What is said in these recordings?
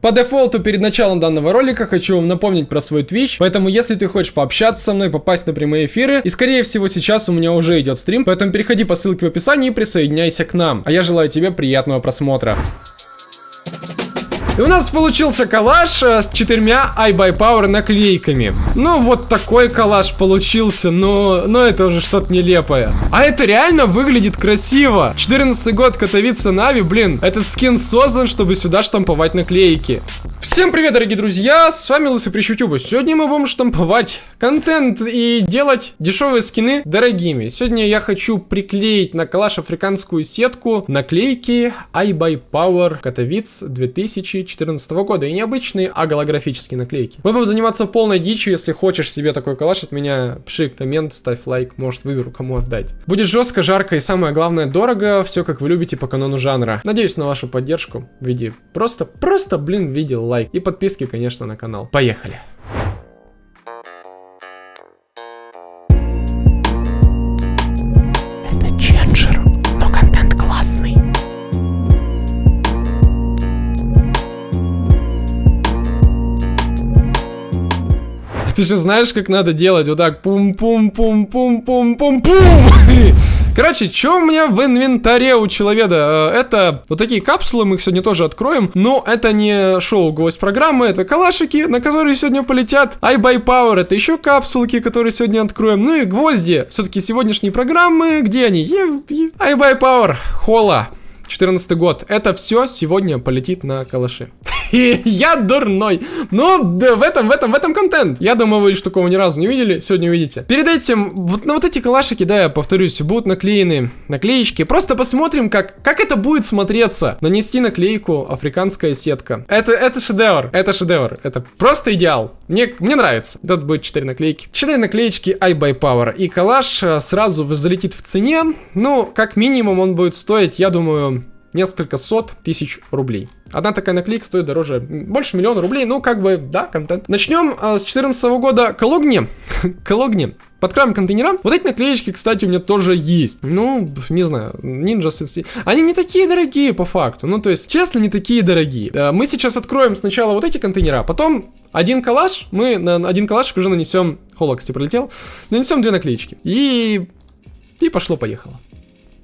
По дефолту перед началом данного ролика хочу вам напомнить про свой Twitch, поэтому если ты хочешь пообщаться со мной, попасть на прямые эфиры, и скорее всего сейчас у меня уже идет стрим, поэтому переходи по ссылке в описании и присоединяйся к нам. А я желаю тебе приятного просмотра. И у нас получился коллаж э, с четырьмя iBuyPower наклейками. Ну, вот такой коллаж получился, но, но это уже что-то нелепое. А это реально выглядит красиво. 14 год Катовица Нави, блин, этот скин создан, чтобы сюда штамповать наклейки. Всем привет, дорогие друзья, с вами Лысый Прищ Ютуба. Сегодня мы будем штамповать контент и делать дешевые скины дорогими. Сегодня я хочу приклеить на калаш африканскую сетку наклейки iBuyPower Катовиц 2014 2014 года. И необычные, а голографические наклейки. Мы будем заниматься полной дичью. Если хочешь себе такой калаш от меня, пиши коммент, ставь лайк, может выберу, кому отдать. Будет жестко, жарко и самое главное, дорого. Все как вы любите по канону жанра. Надеюсь на вашу поддержку в виде просто, просто, блин, в виде лайк. И подписки, конечно, на канал. Поехали! Ты же знаешь, как надо делать. Вот так. Пум-пум-пум-пум-пум-пум-пум. Короче, что у меня в инвентаре у человека? Э, это вот такие капсулы, мы их сегодня тоже откроем. Но это не шоу гость программы, это калашики, на которые сегодня полетят. iBuy Power, это еще капсулки, которые сегодня откроем. Ну и гвозди. Все-таки сегодняшние программы, где они? iBuy Power, Хола. 14 год. Это все сегодня полетит на калаши. Я дурной. Но да, в этом, в этом, в этом контент. Я думаю, вы такого ни разу не видели. Сегодня увидите. Перед этим, вот на вот эти калашики, да, я повторюсь, будут наклеены наклеечки. Просто посмотрим, как, как это будет смотреться. Нанести наклейку африканская сетка. Это, это шедевр. Это шедевр. Это просто идеал. Мне, мне нравится. Тут будет 4 наклейки. 4 наклеечки iBuyPower. И калаш э, сразу залетит в цене. Ну, как минимум он будет стоить, я думаю, несколько сот тысяч рублей. Одна такая наклейка стоит дороже, больше миллиона рублей, ну, как бы, да, контент. Начнем э, с 2014 года. Калогни. Калогни. Подкроем контейнера. Вот эти наклеечки, кстати, у меня тоже есть. Ну, не знаю, Ninja Они не такие дорогие, по факту. Ну, то есть, честно, не такие дорогие. Э, мы сейчас откроем сначала вот эти контейнера, потом один коллаж, мы на один коллаж уже нанесем... Холоксти пролетел. Нанесем две наклеечки. И... И пошло-поехало.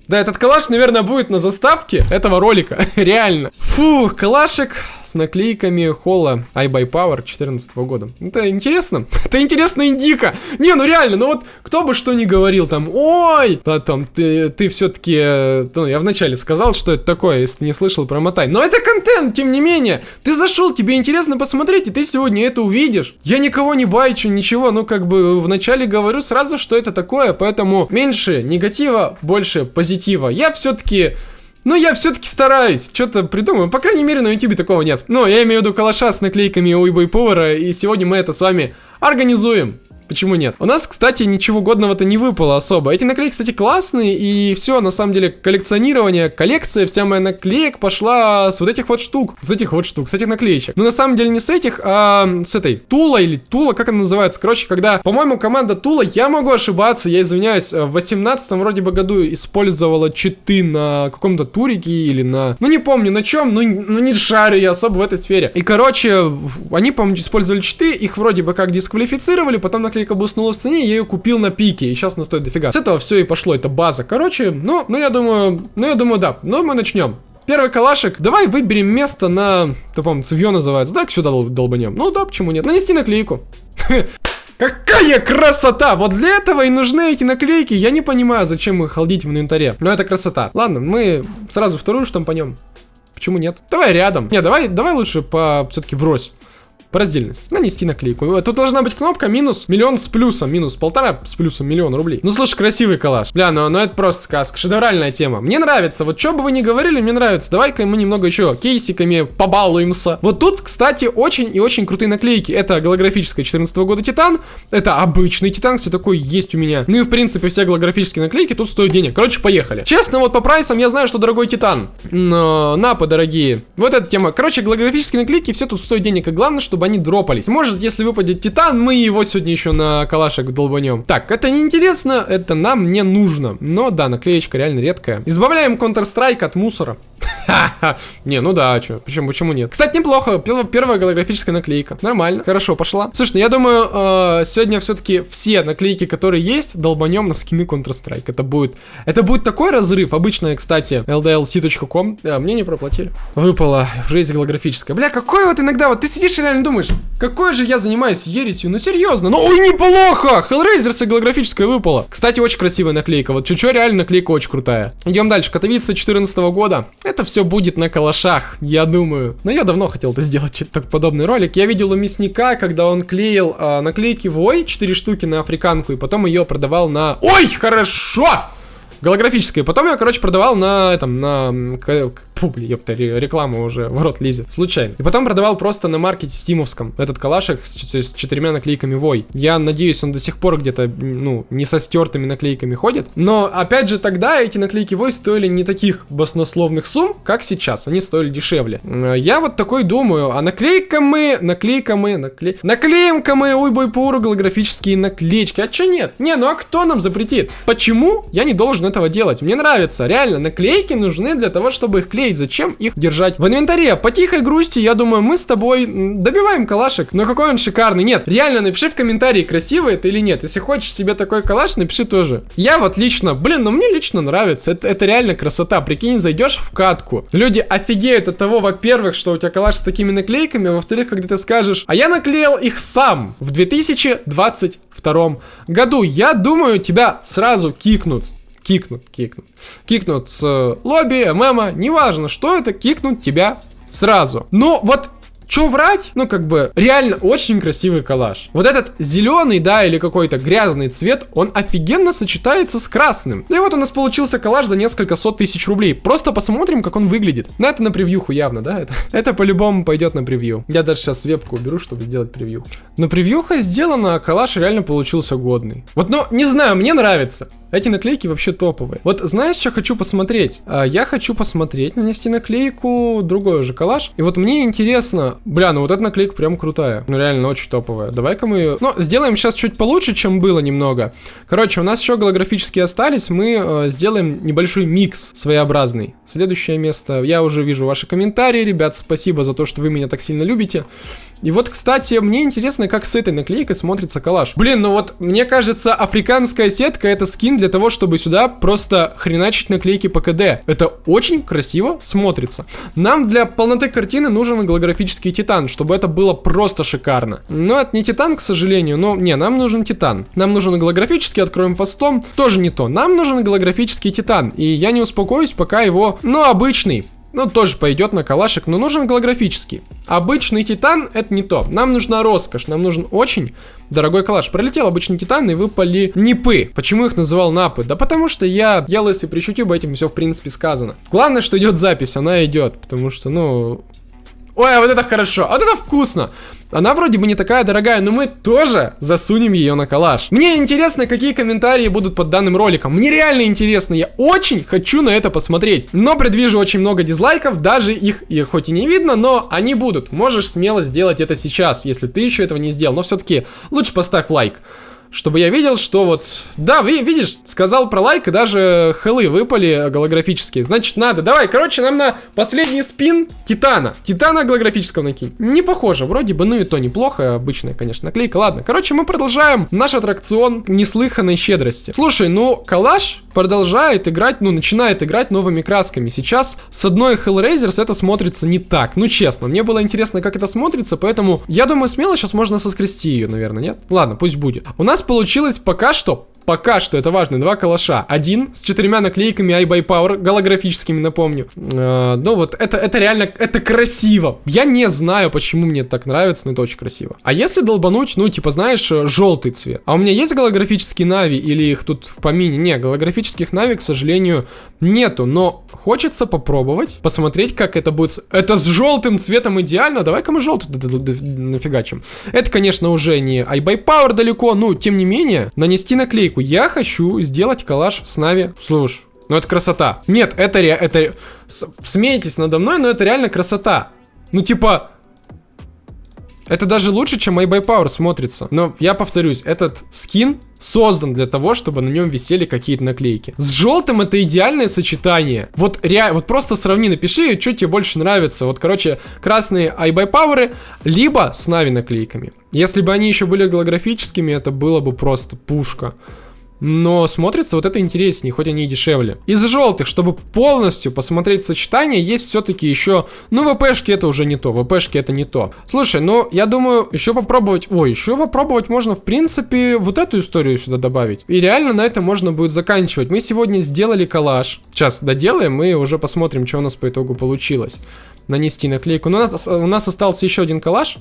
Да, этот калаш, наверное, будет на заставке этого ролика. Реально. Фух, калашик с наклейками Холла iBuyPower 14 года. Это интересно. Это интересно индика. Не, ну реально, ну вот кто бы что ни говорил там, ой, да там ты, ты все-таки, ну я вначале сказал, что это такое, если ты не слышал, промотай. Но это контент, тем не менее. Ты зашел, тебе интересно посмотреть, и ты сегодня это увидишь. Я никого не байчу, ничего, ну как бы вначале говорю сразу, что это такое, поэтому меньше негатива, больше позитива позитива. Я все-таки... Ну, я все-таки стараюсь, что-то придумаю. По крайней мере, на ютубе такого нет. Но я имею в виду калаша с наклейками Уйбой Повара, и сегодня мы это с вами организуем. Почему нет? У нас, кстати, ничего годного-то не выпало особо. Эти наклейки, кстати, классные, и все, на самом деле, коллекционирование, коллекция, вся моя наклеек пошла с вот этих вот штук. С этих вот штук, с этих наклеечек. Но на самом деле не с этих, а с этой Тула или Тула, как она называется. Короче, когда, по-моему, команда Тула, я могу ошибаться, я извиняюсь, в 18 вроде бы году использовала читы на каком-то турике или на... Ну, не помню на чем, ну, ну не шарю я особо в этой сфере. И, короче, они, по-моему, использовали читы, их вроде бы как дисквалифицировали, потом наклеили наклейка буснула в цене, я ее купил на пике, и сейчас она стоит дофига. С этого все и пошло, это база. Короче, ну, ну я думаю, ну я думаю, да. Ну мы начнем. Первый калашик. Давай выберем место на... Ты помню, цевье называется. Да, сюда дол долбанем. Ну да, почему нет? Нанести наклейку. Какая красота! Вот для этого и нужны эти наклейки. Я не понимаю, зачем их халдить в инвентаре. Но это красота. Ладно, мы сразу вторую штампанем. Почему нет? Давай рядом. Не, давай, давай лучше по все-таки врозь по раздельности. Нанести наклейку. Тут должна быть кнопка минус миллион с плюсом. Минус полтора с плюсом миллион рублей. Ну, слушай, красивый коллаж. Бля, ну, ну это просто сказка. Шедевральная тема. Мне нравится. Вот что бы вы ни говорили, мне нравится. Давай-ка мы немного еще кейсиками побалуемся. Вот тут, кстати, очень и очень крутые наклейки. Это голографическая 14 года Титан. Это обычный Титан, все такой есть у меня. Ну и, в принципе, все голографические наклейки тут стоят денег. Короче, поехали. Честно, вот по прайсам я знаю, что дорогой Титан. Но, напы дорогие. Вот эта тема. Короче, голографические наклейки все тут стоят денег. И главное, чтобы они дропались. Может, если выпадет Титан, мы его сегодня еще на калашек долбанем. Так, это не интересно, это нам не нужно. Но да, наклеечка реально редкая. Избавляем Counter-Strike от мусора. Не, ну да, что, почему, почему нет? Кстати, неплохо, первая голографическая наклейка, нормально, хорошо, пошла. Слушай, ну я думаю, э, сегодня все-таки все наклейки, которые есть, долбанем на скины Counter-Strike. Это будет, это будет такой разрыв, обычно, кстати, ldlc.com, да, мне не проплатили. Выпало, уже есть голографическая. Бля, какой вот иногда, вот ты сидишь и реально думаешь, какой же я занимаюсь ересью, ну серьезно, ну ой, неплохо, Hellraiser голографическая выпала. Кстати, очень красивая наклейка, вот чуть-чуть реально наклейка очень крутая. Идем дальше, Катовица 14 года, это все будет на калашах, я думаю. Но я давно хотел это сделать, так подобный ролик. Я видел у мясника, когда он клеил а, наклейки Вой, 4 штуки на африканку, и потом ее продавал на... Ой, хорошо! Голографическое. Потом я, короче, продавал на этом, на Фу, блин, ёпта, реклама уже в рот лезет. Случайно. И потом продавал просто на маркете стимовском этот калашик с, с четырьмя наклейками Вой. Я надеюсь, он до сих пор где-то, ну, не со стертыми наклейками ходит. Но, опять же, тогда эти наклейки Вой стоили не таких баснословных сумм, как сейчас. Они стоили дешевле. Я вот такой думаю, а наклейка мы, наклейка мы, наклей... Наклеим-ка мы, ой, бой, пуру, голографические наклеечки. А чё нет? Не, ну а кто нам запретит? Почему я не должен этого делать? Мне нравится, реально, наклейки нужны для того, чтобы их клеить клеить, зачем их держать в инвентаре? По тихой грусти, я думаю, мы с тобой добиваем калашик. Но какой он шикарный. Нет, реально напиши в комментарии, красивый это или нет. Если хочешь себе такой калаш, напиши тоже. Я вот лично, блин, ну мне лично нравится. Это, это реально красота. Прикинь, зайдешь в катку. Люди офигеют от того, во-первых, что у тебя калаш с такими наклейками, а во-вторых, когда ты скажешь, а я наклеил их сам в 2022 году. Я думаю, тебя сразу кикнут кикнут, кикнут. Кикнут с лобби, мема, неважно, что это, кикнут тебя сразу. Но вот Че врать? Ну, как бы, реально очень красивый коллаж. Вот этот зеленый, да, или какой-то грязный цвет, он офигенно сочетается с красным. Ну и вот у нас получился коллаж за несколько сот тысяч рублей. Просто посмотрим, как он выглядит. Ну, это на превьюху явно, да? Это, это по-любому пойдет на превью. Я даже сейчас вебку уберу, чтобы сделать превью. Но превьюха сделана, а коллаж реально получился годный. Вот, ну, не знаю, мне нравится. Эти наклейки вообще топовые. Вот знаешь, что хочу посмотреть? А, я хочу посмотреть, нанести наклейку, другой уже коллаж. И вот мне интересно, бля, ну вот эта наклейка прям крутая. Ну реально очень топовая. Давай-ка мы ее... Ну, сделаем сейчас чуть получше, чем было немного. Короче, у нас еще голографические остались. Мы э, сделаем небольшой микс своеобразный. Следующее место. Я уже вижу ваши комментарии, ребят. Спасибо за то, что вы меня так сильно любите. И вот, кстати, мне интересно, как с этой наклейкой смотрится коллаж. Блин, ну вот, мне кажется, африканская сетка это скин для того, чтобы сюда просто хреначить наклейки по КД. Это очень красиво смотрится. Нам для полноты картины нужен голографический титан, чтобы это было просто шикарно. Но это не титан, к сожалению, но не, нам нужен титан. Нам нужен голографический, откроем фастом, тоже не то. Нам нужен голографический титан, и я не успокоюсь, пока его, ну, обычный, ну, тоже пойдет на калашик, но нужен голографический. Обычный титан это не то. Нам нужна роскошь, нам нужен очень дорогой калаш. Пролетел обычный титан и выпали нипы. Почему их называл напы? Да потому что я ел и при YouTube этим все в принципе сказано. Главное, что идет запись, она идет, потому что, ну... Ой, а вот это хорошо, а вот это вкусно. Она вроде бы не такая дорогая, но мы тоже засунем ее на коллаж. Мне интересно, какие комментарии будут под данным роликом. Мне реально интересно, я очень хочу на это посмотреть. Но предвижу очень много дизлайков, даже их, их хоть и не видно, но они будут. Можешь смело сделать это сейчас, если ты еще этого не сделал. Но все-таки лучше поставь лайк чтобы я видел, что вот... Да, вы, видишь, сказал про лайк, и даже хелы выпали голографические. Значит, надо. Давай, короче, нам на последний спин Титана. Титана голографического накинь. Не похоже, вроде бы, ну и то неплохо. Обычная, конечно, наклейка. Ладно, короче, мы продолжаем наш аттракцион неслыханной щедрости. Слушай, ну, калаш продолжает играть, ну, начинает играть новыми красками. Сейчас с одной Hellraisers это смотрится не так. Ну, честно, мне было интересно, как это смотрится, поэтому я думаю, смело сейчас можно соскрести ее, наверное, нет? Ладно, пусть будет. У нас получилось пока что Пока что это важно, два калаша. Один с четырьмя наклейками iBuy Power, голографическими, напомню. Э, ну вот, это, это реально, это красиво. Я не знаю, почему мне это так нравится, но это очень красиво. А если долбануть, ну, типа, знаешь, э, желтый цвет. А у меня есть голографические нави или их тут в помине? Не, голографических нави, к сожалению, нету. Но хочется попробовать, посмотреть, как это будет. Это с желтым цветом идеально. Давай-ка мы желтый нафигачим. Это, конечно, уже не iBuy Power далеко, но, тем не менее, нанести наклейку ячейку. Я хочу сделать коллаж с Нави. Слушай, ну это красота. Нет, это ре... это... Смейтесь надо мной, но это реально красота. Ну типа... Это даже лучше, чем My by Power смотрится. Но я повторюсь, этот скин создан для того, чтобы на нем висели какие-то наклейки. С желтым это идеальное сочетание. Вот реально, вот просто сравни, напиши, что тебе больше нравится. Вот, короче, красные iBuyPower, либо с Нави наклейками. Если бы они еще были голографическими, это было бы просто пушка. Но смотрится вот это интереснее, хоть они и дешевле. Из желтых, чтобы полностью посмотреть сочетание, есть все-таки еще... Ну, ВПшки это уже не то, ВПшки это не то. Слушай, ну, я думаю, еще попробовать... Ой, еще попробовать можно, в принципе, вот эту историю сюда добавить. И реально на этом можно будет заканчивать. Мы сегодня сделали коллаж. Сейчас доделаем и уже посмотрим, что у нас по итогу получилось. Нанести наклейку. Но у нас, у нас остался еще один коллаж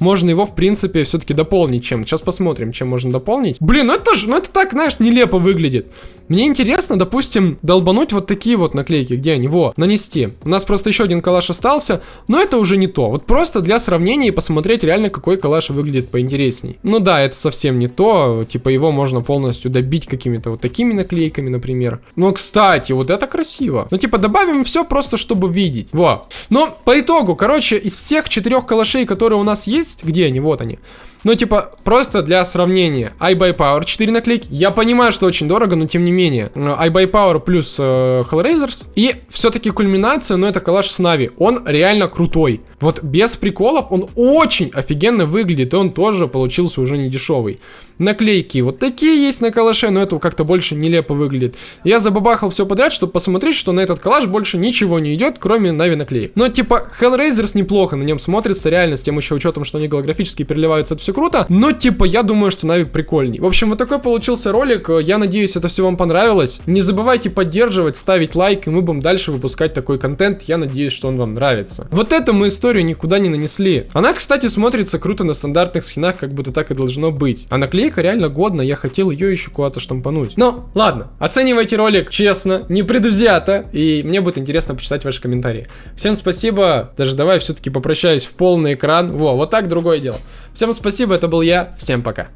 можно его, в принципе, все-таки дополнить чем. Сейчас посмотрим, чем можно дополнить. Блин, ну это тоже, ну это так, знаешь, нелепо выглядит. Мне интересно, допустим, долбануть вот такие вот наклейки, где они, во, нанести. У нас просто еще один калаш остался, но это уже не то. Вот просто для сравнения и посмотреть реально, какой калаш выглядит поинтересней. Ну да, это совсем не то, типа его можно полностью добить какими-то вот такими наклейками, например. Но, кстати, вот это красиво. Ну, типа, добавим все просто, чтобы видеть. Во. Но по итогу, короче, из всех четырех калашей, которые у нас есть, где они? Вот они. Ну, типа, просто для сравнения. iBuyPower 4 наклейки. Я понимаю, что очень дорого, но тем не менее. iBuyPower плюс э, Hellraisers. И все-таки кульминация, но это коллаж с Нави. Он реально крутой. Вот без приколов он очень офигенно выглядит. И он тоже получился уже не дешевый. Наклейки вот такие есть на калаше, но это как-то больше нелепо выглядит. Я забабахал все подряд, чтобы посмотреть, что на этот калаш больше ничего не идет, кроме Нави наклеек. Но типа Hellraisers неплохо, на нем смотрится реально, с тем еще учетом, что они голографически переливаются, это все круто. Но типа я думаю, что Нави прикольней. В общем, вот такой получился ролик. Я надеюсь, это все вам понравилось. Не забывайте поддерживать, ставить лайк, и мы будем дальше выпускать такой контент. Я надеюсь, что он вам нравится. Вот эту мы историю никуда не нанесли. Она, кстати, смотрится круто на стандартных скинах, как будто так и должно быть. А наклейка реально годна, я хотел ее еще куда-то штампануть. Но, ладно, оценивайте ролик честно, не предвзято, и мне будет интересно почитать ваши комментарии. Всем спасибо, даже давай все-таки попрощаюсь в полный экран. Во, вот так другое дело. Всем спасибо, это был я, всем пока.